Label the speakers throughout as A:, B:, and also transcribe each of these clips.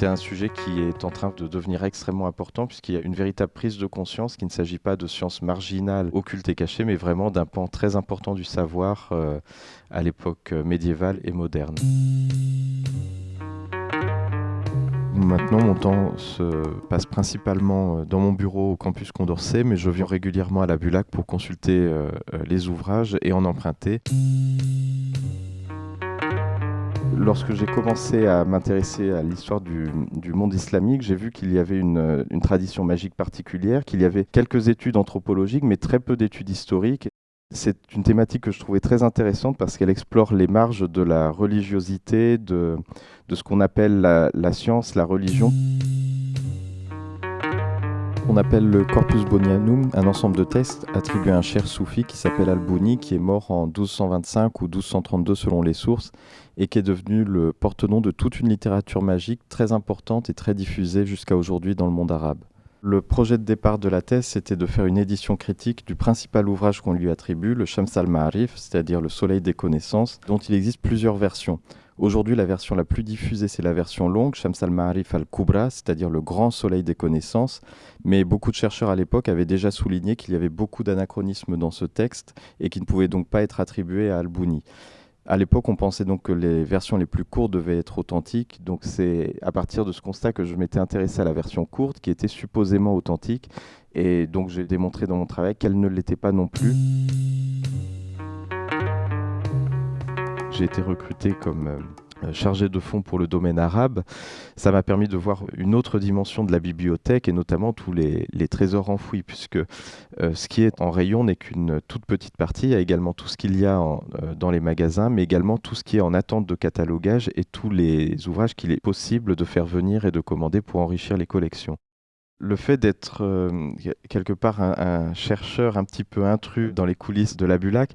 A: C'est un sujet qui est en train de devenir extrêmement important puisqu'il y a une véritable prise de conscience qu'il ne s'agit pas de sciences marginales, occultes et cachées, mais vraiment d'un pan très important du savoir euh, à l'époque médiévale et moderne. Maintenant, mon temps se passe principalement euh, dans mon bureau au campus Condorcet, mais je viens régulièrement à la Bulac pour consulter euh, les ouvrages et en emprunter. Lorsque j'ai commencé à m'intéresser à l'histoire du, monde islamique, j'ai vu qu'il y avait une, tradition magique particulière, qu'il y avait quelques études anthropologiques, mais très peu d'études historiques. C'est une thématique que je trouvais très intéressante parce qu'elle explore les marges de la religiosité, de, ce qu'on appelle la science, la religion. On appelle le Corpus Bonianum un ensemble de textes attribués à un cher soufi qui s'appelle Al-Bouni, qui est mort en 1225 ou 1232 selon les sources, et qui est devenu le porte-nom de toute une littérature magique très importante et très diffusée jusqu'à aujourd'hui dans le monde arabe. Le projet de départ de la thèse, c'était de faire une édition critique du principal ouvrage qu'on lui attribue, le Shams al-Ma'arif, c'est-à-dire le Soleil des connaissances, dont il existe plusieurs versions. Aujourd'hui, la version la plus diffusée, c'est la version longue, Shams al-Ma'arif al-Kubra, c'est-à-dire le grand soleil des connaissances. Mais beaucoup de chercheurs à l'époque avaient déjà souligné qu'il y avait beaucoup d'anachronismes dans ce texte et qui ne pouvait donc pas être attribué à al-Bouni. À l'époque, on pensait donc que les versions les plus courtes devaient être authentiques. Donc c'est à partir de ce constat que je m'étais intéressé à la version courte, qui était supposément authentique. Et donc j'ai démontré dans mon travail qu'elle ne l'était pas non plus. J'ai été recruté comme euh, chargé de fonds pour le domaine arabe, ça m'a permis de voir une autre dimension de la bibliothèque et notamment tous les, trésors enfouis, puisque euh, ce qui est en rayon n'est qu'une toute petite partie. Il y a également tout ce qu'il y a euh, dans les magasins, mais également tout ce qui est en attente de catalogage et tous les ouvrages qu'il est possible de faire venir et de commander pour enrichir les collections le fait d'être euh, quelque part un, chercheur un petit peu intrus dans les coulisses de la Bulac,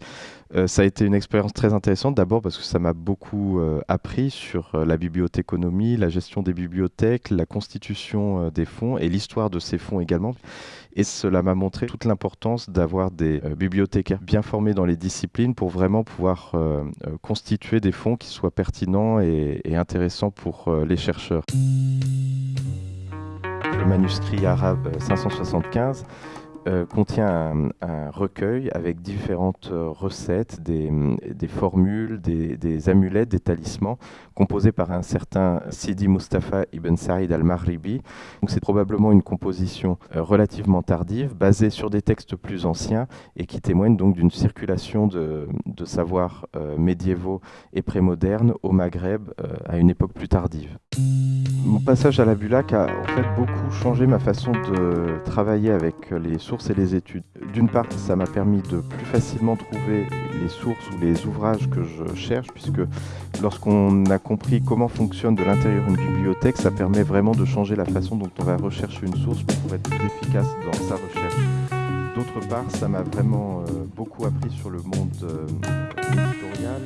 A: euh, ça a été une expérience très intéressante. D'abord parce que ça m'a beaucoup euh, appris sur la bibliothéconomie, la gestion des bibliothèques, la constitution des fonds et l'histoire de ces fonds également. Et cela m'a montré toute l'importance d'avoir des bibliothécaires bien formés dans les disciplines pour vraiment pouvoir constituer des fonds qui soient pertinents et intéressants pour les chercheurs le manuscrit arabe 575 euh, contient un, recueil avec différentes euh, recettes, des, formules, des, amulettes, des talismans, composés par un certain Sidi Mustafa ibn Saïd al-Maghribi. C'est probablement une composition euh, relativement tardive, basée sur des textes plus anciens et qui témoigne donc d'une circulation de, savoirs médiévaux et prémodernes au Maghreb à une époque plus tardive. Mon passage à la Bulac a en fait beaucoup changé ma façon de travailler avec les sources et les études. D'une part, ça m'a permis de plus facilement trouver les sources ou les ouvrages que je cherche, puisque lorsqu'on a compris comment fonctionne de l'intérieur une bibliothèque, ça permet vraiment de changer la façon dont on va rechercher une source pour être plus efficace dans sa recherche. D'autre part, ça m'a vraiment euh, beaucoup appris sur le monde euh, éditorial